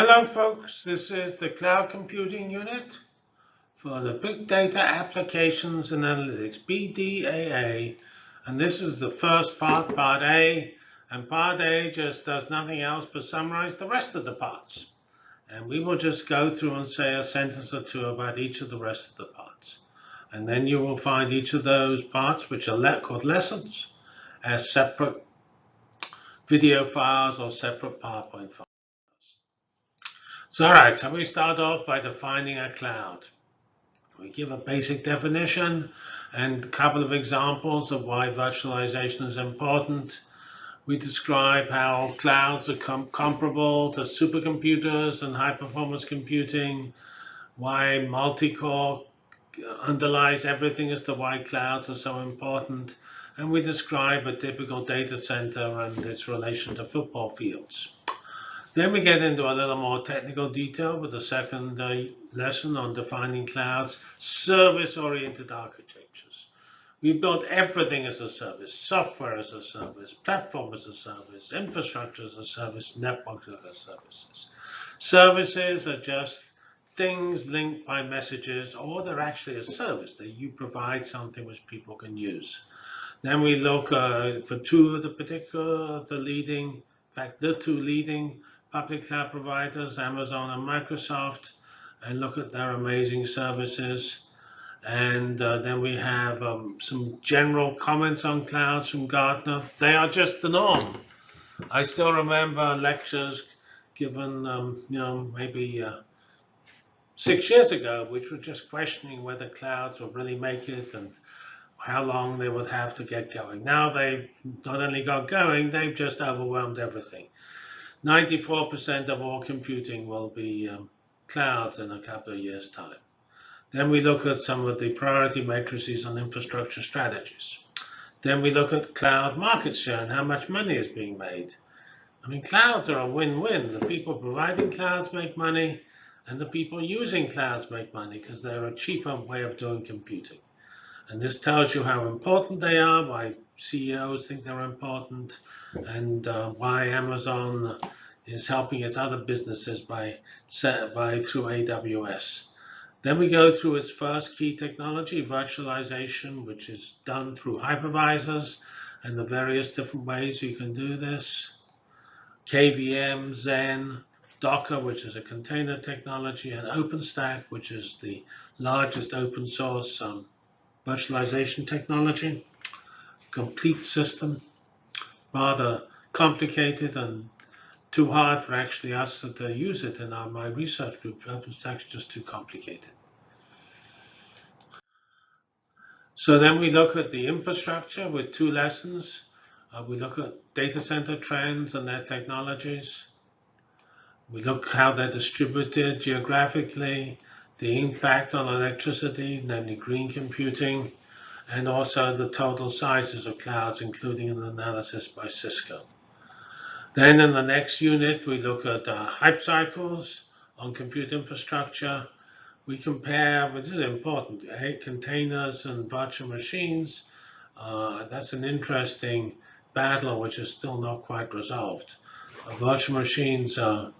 Hello folks, this is the Cloud Computing Unit for the Big Data Applications and Analytics, BDAA. And this is the first part, part A. And part A just does nothing else but summarize the rest of the parts. And we will just go through and say a sentence or two about each of the rest of the parts. And then you will find each of those parts, which are called lessons, as separate video files or separate PowerPoint files. So, all right, so we start off by defining a cloud. We give a basic definition and a couple of examples of why virtualization is important. We describe how clouds are com comparable to supercomputers and high-performance computing, why multi-core underlies everything as to why clouds are so important, and we describe a typical data center and its relation to football fields. Then we get into a little more technical detail with the second lesson on defining clouds, service-oriented architectures. We build everything as a service, software as a service, platform as a service, infrastructure as a service, networks as a services. Services are just things linked by messages, or they're actually a service that you provide something which people can use. Then we look uh, for two of the particular, the leading, in fact, the two leading public cloud providers, Amazon and Microsoft, and look at their amazing services. And uh, then we have um, some general comments on clouds from Gartner. They are just the norm. I still remember lectures given, um, you know, maybe uh, six years ago, which were just questioning whether clouds would really make it and how long they would have to get going. Now they've not only got going, they've just overwhelmed everything. 94% of all computing will be um, clouds in a couple of years' time. Then we look at some of the priority matrices on infrastructure strategies. Then we look at cloud market share and how much money is being made. I mean, clouds are a win-win. The people providing clouds make money, and the people using clouds make money because they're a cheaper way of doing computing. And this tells you how important they are, why CEOs think they're important, and uh, why Amazon is helping its other businesses by, by through AWS. Then we go through its first key technology, virtualization, which is done through hypervisors and the various different ways you can do this. KVM, Xen, Docker, which is a container technology, and OpenStack, which is the largest open source um, virtualization technology. Complete system, rather complicated and too hard for actually us to use it in our, my research group. OpenStack's just too complicated. So then we look at the infrastructure with two lessons. Uh, we look at data center trends and their technologies. We look how they're distributed geographically, the impact on electricity, namely green computing, and also the total sizes of clouds, including an analysis by Cisco. Then in the next unit, we look at uh, hype cycles on compute infrastructure. We compare, which is important, containers and virtual machines. Uh, that's an interesting battle, which is still not quite resolved. Uh, virtual machines are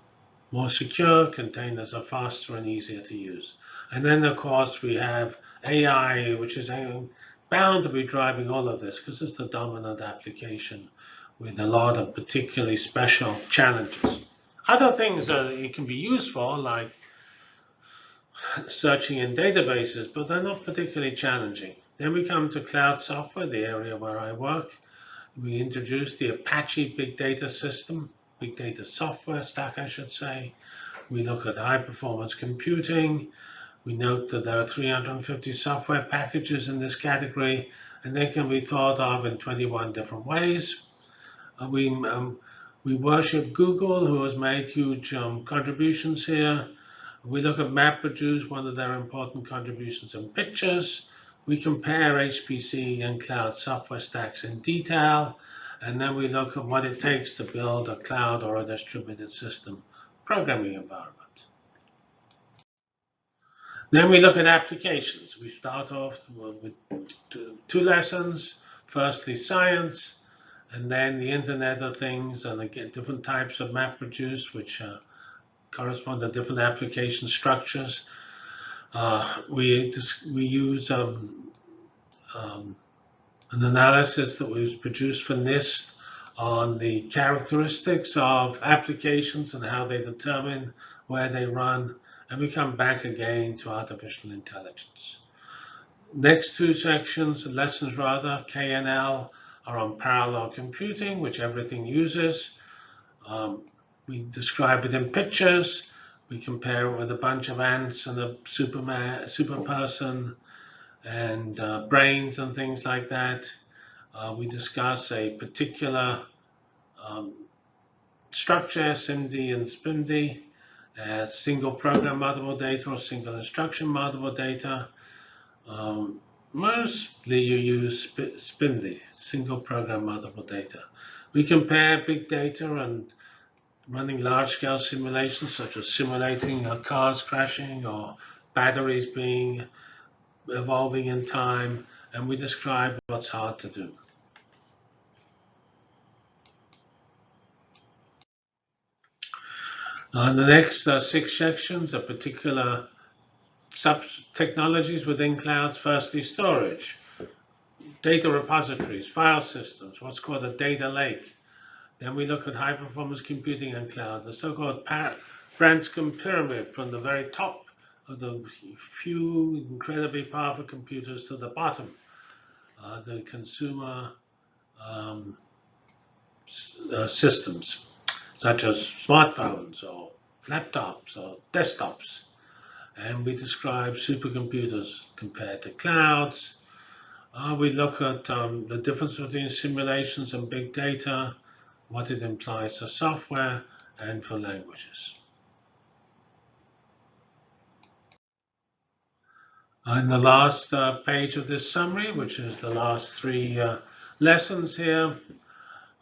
more secure, containers are faster and easier to use. And then, of course, we have AI, which is bound to be driving all of this because it's the dominant application with a lot of particularly special challenges. Other things that it can be used for, like searching in databases, but they're not particularly challenging. Then we come to cloud software, the area where I work. We introduce the Apache Big Data System, Big Data Software Stack, I should say. We look at high performance computing. We note that there are 350 software packages in this category, and they can be thought of in 21 different ways. Uh, we, um, we worship Google, who has made huge um, contributions here. We look at MapReduce, one of their important contributions in pictures. We compare HPC and cloud software stacks in detail. And then we look at what it takes to build a cloud or a distributed system programming environment. Then we look at applications. We start off with two lessons. Firstly, science, and then the Internet of Things and again, different types of MapReduce, which uh, correspond to different application structures. Uh, we, we use um, um, an analysis that was produced for NIST on the characteristics of applications and how they determine where they run. And we come back again to artificial intelligence. Next two sections, lessons rather, KNL, are on parallel computing, which everything uses. Um, we describe it in pictures. We compare it with a bunch of ants and a superman, super person and uh, brains and things like that. Uh, we discuss a particular um, structure, SIMD and SPIMD, as single program multiple data or single instruction multiple data. Um, mostly you use SPIMD, single program multiple data. We compare big data and running large-scale simulations, such as simulating cars crashing or batteries being evolving in time, and we describe what's hard to do. Uh, the next uh, six sections are particular sub-technologies within clouds. Firstly, storage, data repositories, file systems, what's called a data lake. Then we look at high-performance computing and cloud, the so-called Branscomb pyramid from the very top the few incredibly powerful computers to the bottom, uh, the consumer um, uh, systems, such as smartphones or laptops or desktops. And we describe supercomputers compared to clouds. Uh, we look at um, the difference between simulations and big data, what it implies for software and for languages. In the last uh, page of this summary, which is the last three uh, lessons here,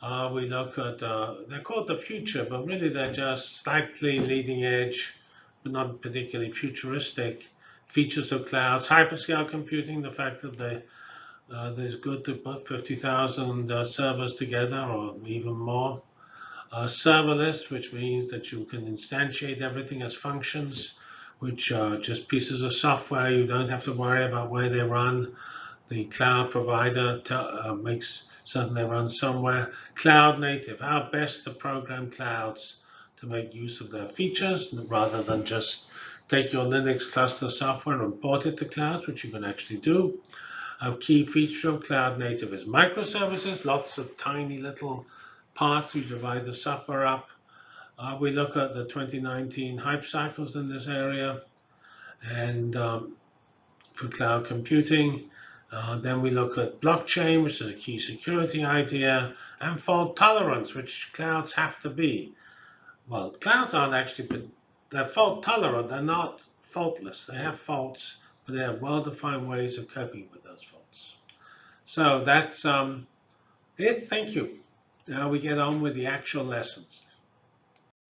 uh, we look at, uh, they're called the future, but really they're just slightly leading edge, but not particularly futuristic features of clouds. Hyperscale computing, the fact that they, uh, there's good to put 50,000 uh, servers together or even more. serverless, which means that you can instantiate everything as functions which are just pieces of software. You don't have to worry about where they run. The cloud provider uh, makes certain they run somewhere. Cloud native, how best to program clouds to make use of their features rather than just take your Linux cluster software and port it to clouds, which you can actually do. A key feature of cloud native is microservices, lots of tiny little parts you divide the software up uh, we look at the 2019 hype cycles in this area and um, for cloud computing. Uh, then we look at blockchain, which is a key security idea, and fault tolerance, which clouds have to be. Well, clouds aren't actually, they're fault tolerant. They're not faultless. They have faults, but they have well-defined ways of coping with those faults. So that's um, it. Thank you. Now we get on with the actual lessons.